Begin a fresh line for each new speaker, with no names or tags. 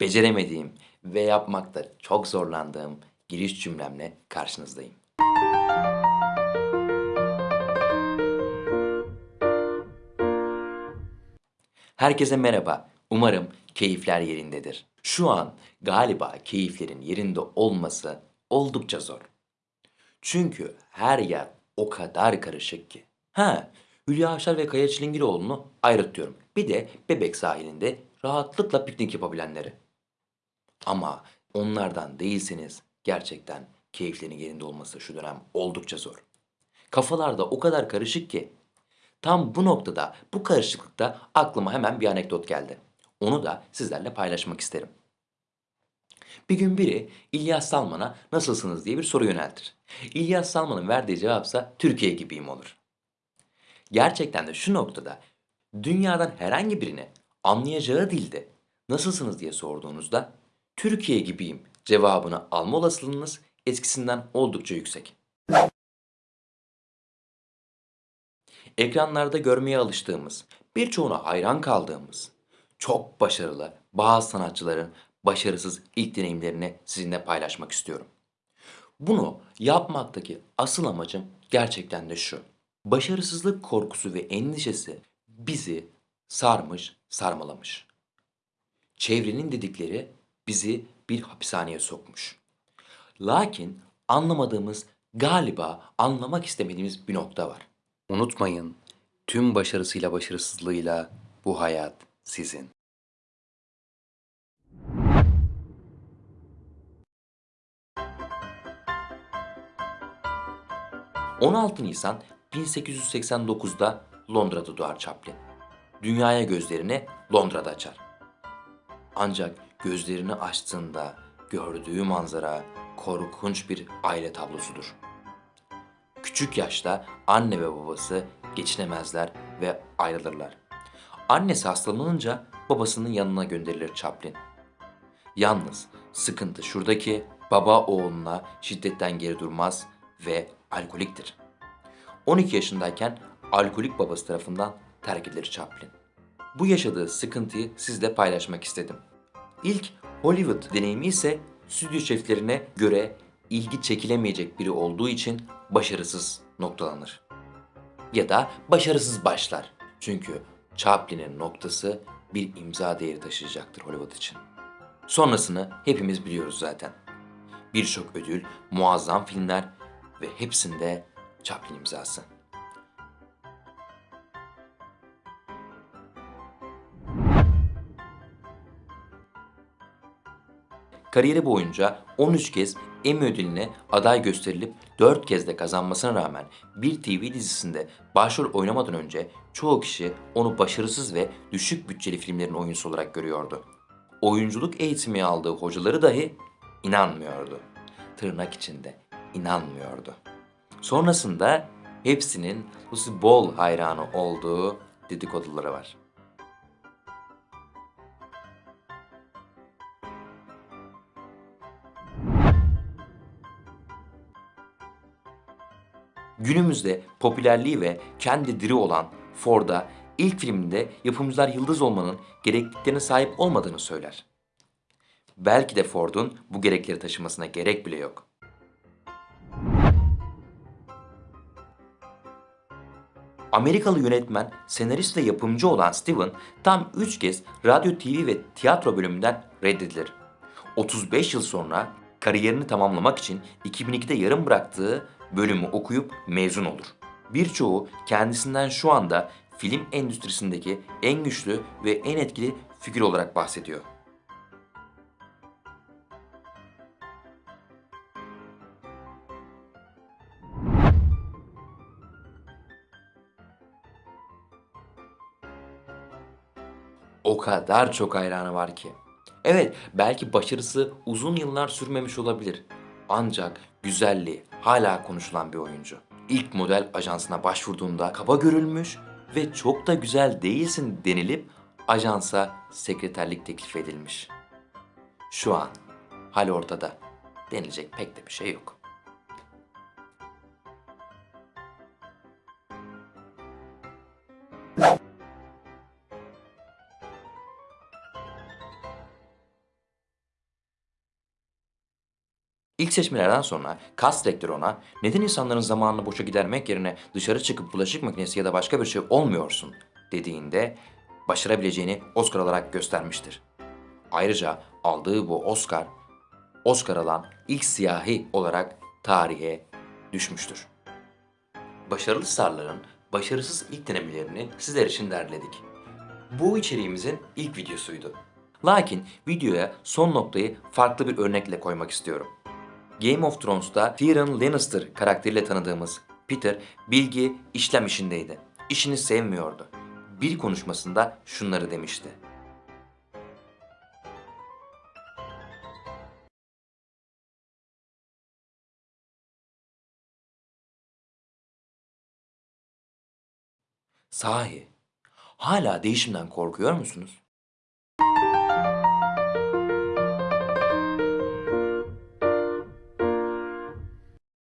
beceremediğim ve yapmakta çok zorlandığım giriş cümlemle karşınızdayım. Herkese merhaba. Umarım keyifler yerindedir. Şu an galiba keyiflerin yerinde olması oldukça zor. Çünkü her yer o kadar karışık ki. Ha, Hülya Avşar ve Kaya Çilingiroğlu'nu ayrıtıyorum. Bir de Bebek sahilinde rahatlıkla piknik yapabilenleri. Ama onlardan değilseniz gerçekten keyiflerin yerinde olması şu dönem oldukça zor. Kafalarda o kadar karışık ki tam bu noktada bu karışıklıkta aklıma hemen bir anekdot geldi. Onu da sizlerle paylaşmak isterim. Bir gün biri İlyas Salman'a nasılsınız diye bir soru yöneltir. İlyas Salman'ın verdiği cevapsa Türkiye gibiyim olur. Gerçekten de şu noktada dünyadan herhangi birine anlayacağı dilde nasılsınız diye sorduğunuzda Türkiye gibiyim cevabını alma olasılığınız eskisinden oldukça yüksek. Ekranlarda görmeye alıştığımız, birçoğuna hayran kaldığımız, çok başarılı bazı sanatçıların başarısız ilk deneyimlerini sizinle paylaşmak istiyorum. Bunu yapmaktaki asıl amacım gerçekten de şu. Başarısızlık korkusu ve endişesi bizi sarmış, sarmalamış. Çevrenin dedikleri bizi bir hapishaneye sokmuş. Lakin anlamadığımız, galiba anlamak istemediğimiz bir nokta var. Unutmayın, tüm başarısıyla başarısızlığıyla bu hayat sizin. ...16 Nisan 1889'da Londra'da doğar Chaplin. Dünyaya gözlerini Londra'da açar. Ancak gözlerini açtığında gördüğü manzara korkunç bir aile tablosudur. Küçük yaşta anne ve babası geçinemezler ve ayrılırlar. Annesi hastalanınca babasının yanına gönderilir Chaplin. Yalnız sıkıntı şuradaki baba oğluna şiddetten geri durmaz ve alkoliktir. 12 yaşındayken alkolik babası tarafından terk edilir Chaplin. Bu yaşadığı sıkıntıyı sizle paylaşmak istedim. İlk Hollywood deneyimi ise stüdyo şeflerine göre ilgi çekilemeyecek biri olduğu için başarısız noktalanır. Ya da başarısız başlar. Çünkü Chaplin'in noktası bir imza değeri taşıyacaktır Hollywood için. Sonrasını hepimiz biliyoruz zaten. Birçok ödül, muazzam filmler ve hepsinde Chaplin imzası. Kariyeri boyunca 13 kez Emmy ödülüne aday gösterilip 4 kez de kazanmasına rağmen bir TV dizisinde başrol oynamadan önce çoğu kişi onu başarısız ve düşük bütçeli filmlerin oyuncusu olarak görüyordu. Oyunculuk eğitimi aldığı hocaları dahi inanmıyordu. Tırnak içinde inanmıyordu. Sonrasında hepsinin Lucy Ball hayranı olduğu dedikoduları var. Günümüzde popülerliği ve kendi diri olan Ford'a ilk filminde yapımcılar yıldız olmanın gerekliliklerine sahip olmadığını söyler. Belki de Ford'un bu gerekleri taşımasına gerek bile yok. Amerikalı yönetmen, senarist ve yapımcı olan Steven tam 3 kez radyo, TV ve tiyatro bölümünden reddedilir. 35 yıl sonra kariyerini tamamlamak için 2002'de yarım bıraktığı bölümü okuyup mezun olur. Birçoğu kendisinden şu anda film endüstrisindeki en güçlü ve en etkili figür olarak bahsediyor. O kadar çok hayranı var ki. Evet, belki başarısı uzun yıllar sürmemiş olabilir. Ancak güzelliği hala konuşulan bir oyuncu. İlk model ajansına başvurduğunda kaba görülmüş ve çok da güzel değilsin denilip ajansa sekreterlik teklif edilmiş. Şu an hal ortada. Denilecek pek de bir şey yok. İlk seçmelerden sonra kas direktörü ona neden insanların zamanını boşa gidermek yerine dışarı çıkıp bulaşık makinesi ya da başka bir şey olmuyorsun dediğinde başarabileceğini Oscar olarak göstermiştir. Ayrıca aldığı bu Oscar, Oscar alan ilk siyahi olarak tarihe düşmüştür. Başarılı starların başarısız ilk denemelerini sizler için derledik. Bu içeriğimizin ilk videosuydu. Lakin videoya son noktayı farklı bir örnekle koymak istiyorum. Game of Thrones'ta Tyrion Lannister karakteriyle tanıdığımız Peter bilgi işlem işindeydi. İşini sevmiyordu. Bir konuşmasında şunları demişti. Sahi, hala değişimden korkuyor musunuz?